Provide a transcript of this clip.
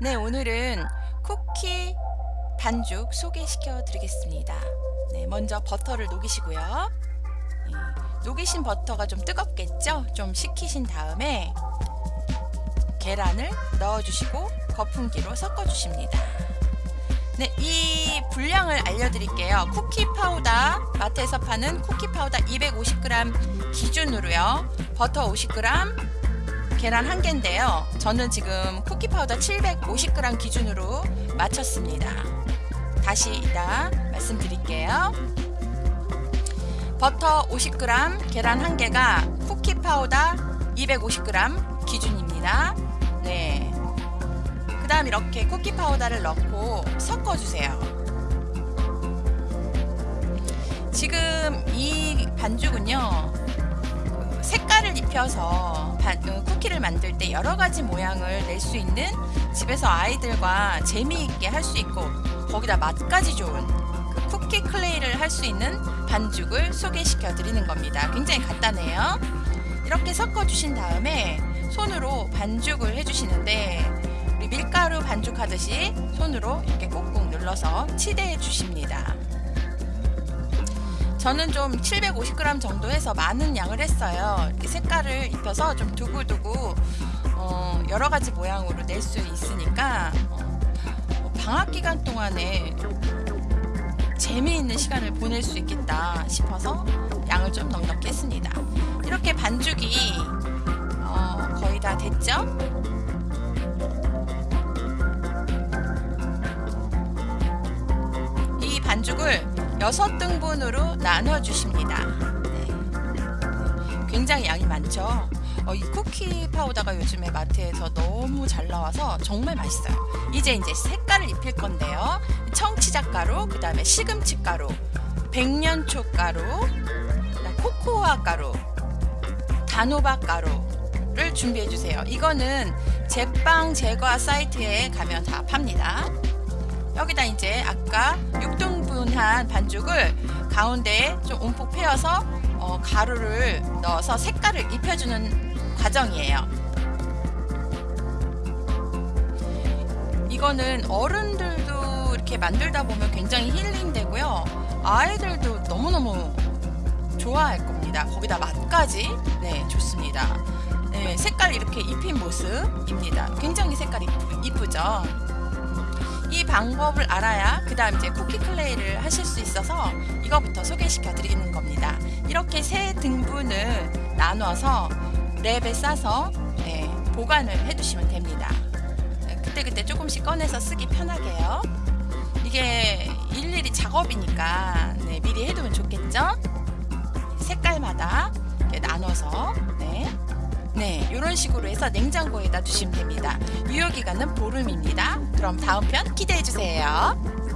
네, 오늘은 쿠키 반죽 소개시켜 드리겠습니다. 네, 먼저 버터를 녹이시고요. 네, 녹이신 버터가 좀 뜨겁겠죠? 좀 식히신 다음에 계란을 넣어주시고 거품기로 섞어주십니다. 네, 이 분량을 알려드릴게요. 쿠키 파우더, 마트에서 파는 쿠키 파우더 250g 기준으로요. 버터 50g, 계란 한 개인데요. 저는 지금 쿠키 파우더 750g 기준으로 맞췄습니다. 다시 이따 말씀드릴게요. 버터 50g, 계란 한 개가 쿠키 파우더 250g 기준입니다. 네. 그 다음 이렇게 쿠키 파우더를 넣고 섞어주세요. 지금 이 반죽은요, 입혀서 어, 쿠키를 만들 때 여러 가지 모양을 낼 수 있는 집에서 아이들과 재미있게 할 수 있고 거기다 맛까지 좋은 그 쿠키 클레이를 할 수 있는 반죽을 소개시켜 드리는 겁니다. 굉장히 간단해요. 이렇게 섞어 주신 다음에 손으로 반죽을 해 주시는데 우리 밀가루 반죽하듯이 손으로 이렇게 꾹꾹 눌러서 치대해 주십니다. 저는 좀 750g 정도 해서 많은 양을 했어요. 색깔을 입혀서 좀 두고두고 어, 여러 가지 모양으로 낼 수 있으니까 어, 방학 기간 동안에 재미있는 시간을 보낼 수 있겠다 싶어서 양을 좀 넉넉히 했습니다. 이렇게 반죽이 어, 거의 다 됐죠? 이 반죽을 6등분으로 나눠 주십니다. 네. 굉장히 양이 많죠. 어, 이 쿠키 파우더가 요즘에 마트에서 너무 잘 나와서 정말 맛있어요. 이제 이제 색깔을 입힐 건데요. 청치자 가루, 그 다음에 시금치 가루, 백년초 가루, 코코아 가루, 단호박 가루를 준비해 주세요. 이거는 제빵 제과 사이트에 가면 다 팝니다. 여기다 이제 아까 6등분한 반죽을 가운데에 좀 움푹 패어서 어, 가루를 넣어서 색깔을 입혀주는 과정이에요. 이거는 어른들도 이렇게 만들다 보면 굉장히 힐링되고요. 아이들도 너무너무 좋아할 겁니다. 거기다 맛까지 네 좋습니다. 네, 색깔 이렇게 입힌 모습입니다. 굉장히 색깔이 이쁘죠? 이 방법을 알아야 그 다음 이제 쿠키 클레이를 하실 수 있어서 이거부터 소개시켜 드리는 겁니다. 이렇게 세 등분을 나눠서 랩에 싸서 네, 보관을 해 두시면 됩니다. 네, 그때 그때 조금씩 꺼내서 쓰기 편하게요. 이게 일일이 작업이니까 네, 미리 해두면 좋겠죠? 색깔마다 나눠서 네. 네, 이런 식으로 해서 냉장고에다 두시면 됩니다. 유효기간은 보름입니다. 그럼 다음 편 기대해주세요.